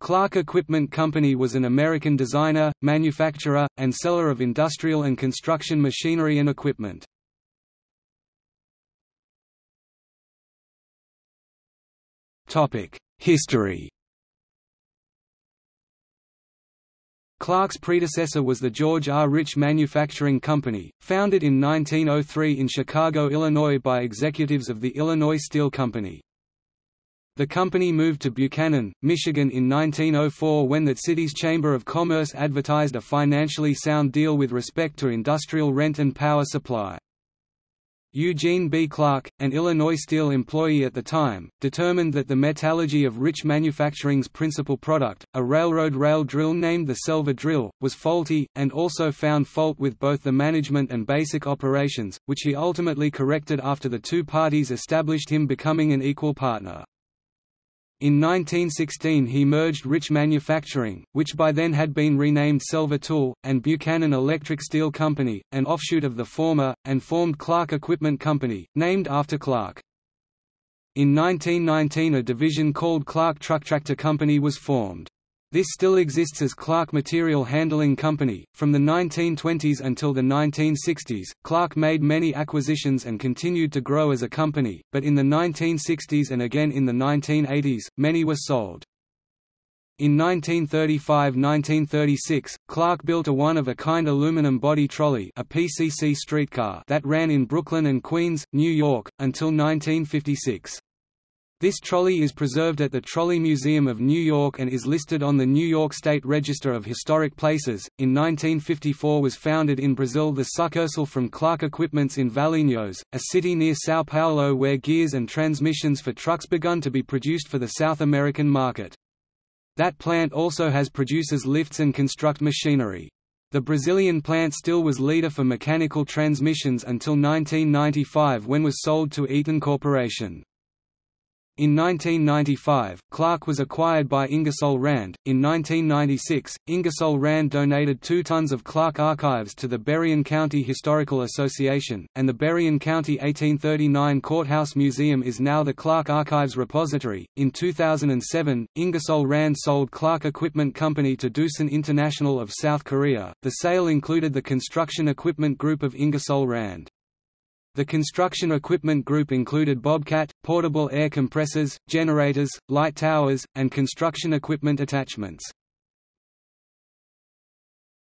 Clark Equipment Company was an American designer, manufacturer, and seller of industrial and construction machinery and equipment. History Clark's predecessor was the George R. Rich Manufacturing Company, founded in 1903 in Chicago, Illinois by executives of the Illinois Steel Company. The company moved to Buchanan, Michigan in 1904 when that city's Chamber of Commerce advertised a financially sound deal with respect to industrial rent and power supply. Eugene B. Clark, an Illinois Steel employee at the time, determined that the metallurgy of Rich Manufacturing's principal product, a railroad rail drill named the Celfor drill, was faulty, and also found fault with both the management and basic operations, which he ultimately corrected after the two parties established him becoming an equal partner. In 1916 he merged Rich Manufacturing, which by then had been renamed Celfor Tool, and Buchanan Electric Steel Company, an offshoot of the former, and formed Clark Equipment Company, named after Clark. In 1919 a division called Clark Truck Tractor Company was formed. This still exists as Clark Material Handling Company. From the 1920s until the 1960s, Clark made many acquisitions and continued to grow as a company, but in the 1960s and again in the 1980s, many were sold. In 1935–1936, Clark built a one-of-a-kind aluminum body trolley a PCC streetcar that ran in Brooklyn and Queens, New York, until 1956. This trolley is preserved at the Trolley Museum of New York and is listed on the New York State Register of Historic Places. In 1954 was founded in Brazil the succursal from Clark Equipments in Valinhos, a city near São Paulo where gears and transmissions for trucks begun to be produced for the South American market. That plant also has produces lifts and construct machinery. The Brazilian plant still was leader for mechanical transmissions until 1995 when was sold to Eaton Corporation. In 1995, Clark was acquired by Ingersoll Rand. In 1996, Ingersoll Rand donated two tons of Clark archives to the Berrien County Historical Association, and the Berrien County 1839 Courthouse Museum is now the Clark Archives Repository. In 2007, Ingersoll Rand sold Clark Equipment Company to Doosan International of South Korea. The sale included the construction equipment group of Ingersoll Rand. The construction equipment group included Bobcat, portable air compressors, generators, light towers, and construction equipment attachments.